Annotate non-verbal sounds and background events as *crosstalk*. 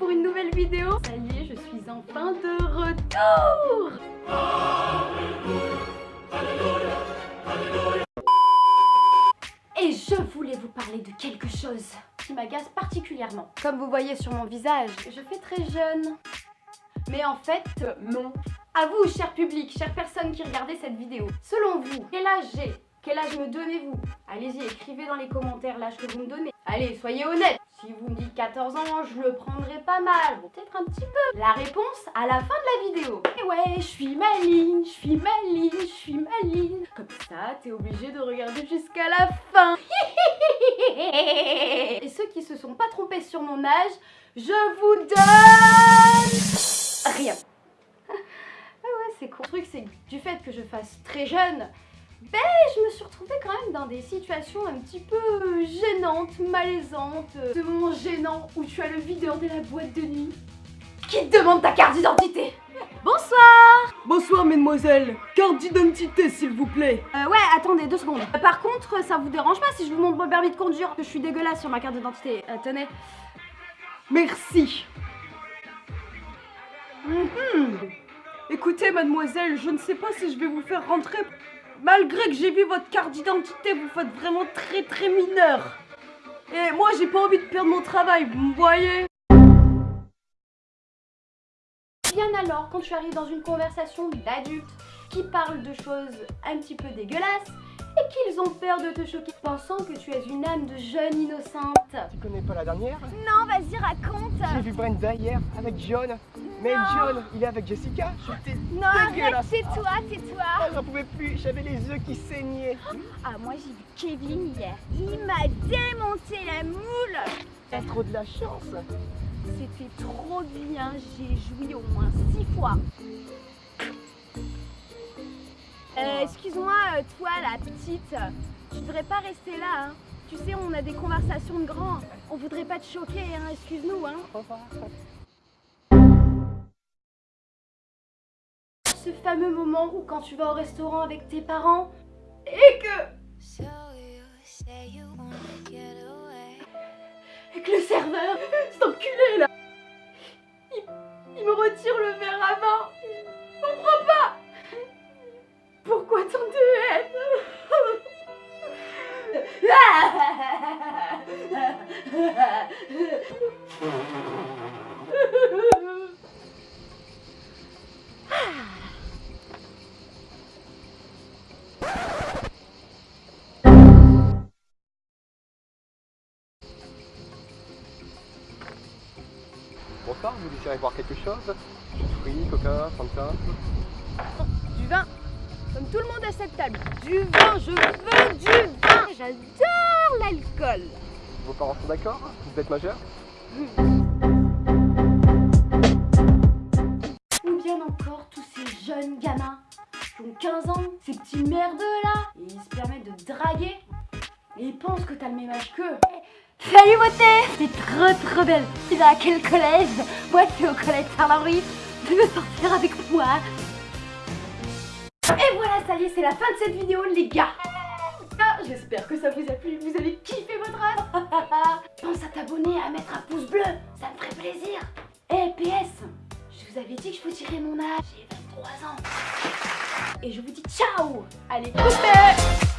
pour une nouvelle vidéo. Ça y est, je suis enfin de retour Et je voulais vous parler de quelque chose qui m'agace particulièrement. Comme vous voyez sur mon visage, je fais très jeune. Mais en fait, euh, non. À vous, cher public, chère personne qui regardez cette vidéo, selon vous, quel âge j'ai? Quel âge me donnez-vous? Allez-y, écrivez dans les commentaires l'âge que vous me donnez. Allez, soyez honnête si vous me dites 14 ans, je le prendrai pas mal, peut-être un petit peu. La réponse à la fin de la vidéo. Et ouais, je suis maline, je suis maline, je suis maline. Comme ça, t'es obligé de regarder jusqu'à la fin. *laughs* Et ceux qui se sont pas trompés sur mon âge, je vous donne rien. *laughs* Ah ouais, c'est cool. Le truc, c'est du fait que je fasse très jeune, ben, je me suis retrouvée quand même dans des situations un petit peu gênantes, malaisantes. Ce moment gênant où tu as le videur de la boîte de nuit qui te demande ta carte d'identité. *laughs* Bonsoir Bonsoir mesdemoiselles, carte d'identité s'il vous plaît. Euh, ouais, attendez deux secondes. Euh, par contre, ça vous dérange pas si je vous montre mon permis de conduire Que je suis dégueulasse sur ma carte d'identité. Euh, tenez. Merci. Mhm. Écoutez mademoiselle, je ne sais pas si je vais vous faire rentrer Malgré que j'ai vu votre carte d'identité, vous faites vraiment très très mineur. Et moi, j'ai pas envie de perdre mon travail, vous me voyez? Bien alors, quand tu arrives dans une conversation d'adultes qui parlent de choses un petit peu dégueulasses, et qu'ils ont peur de te choquer, pensant que tu es une âme de jeune innocente. Tu connais pas la dernière Non, vas-y, raconte J'ai vu Brenda hier avec John. Mais John, il est avec Jessica. Non, arrête, tais-toi, tais-toi oh, J'en pouvais plus, j'avais les yeux qui saignaient. Ah, moi j'ai vu Kevin hier. Il m'a démonté la moule T'as trop de la chance C'était trop bien, j'ai joué au moins six fois. Euh, excuse-moi, euh, toi la petite, tu devrais pas rester là, hein. Tu sais, on a des conversations de grands. On voudrait pas te choquer, hein. Excuse-nous, hein. Ce fameux moment où quand tu vas au restaurant avec tes parents et que... Et que le serveur, cet enculé là, il, il me retire le verre à vin. Je comprends pas Bonsoir, vous désirez boire quelque chose? Fruits, coca, fanta? Du vin. Comme tout le monde à cette table. Du vin, je veux du vin. J'adore l'alcool Vos parents sont d'accord Vous êtes majeur Ou bien encore tous ces jeunes gamins qui ont 15 ans, ces petits merdeux là, et ils se permettent de draguer, et ils pensent que t'as le même âge qu'eux. Salut beauté T'es trop trop belle Tu vas à quel collège Moi je au collège Saint-Henri. Tu veux sortir avec moi et voilà, ça y est, c'est la fin de cette vidéo, les gars J'espère que ça vous a plu, vous avez kiffé votre âge *laughs* Pense à t'abonner, à mettre un pouce bleu, ça me ferait plaisir. Et PS, je vous avais dit que je vous dirais mon âge, j'ai 23 ans. Et je vous dis ciao. Allez, coupez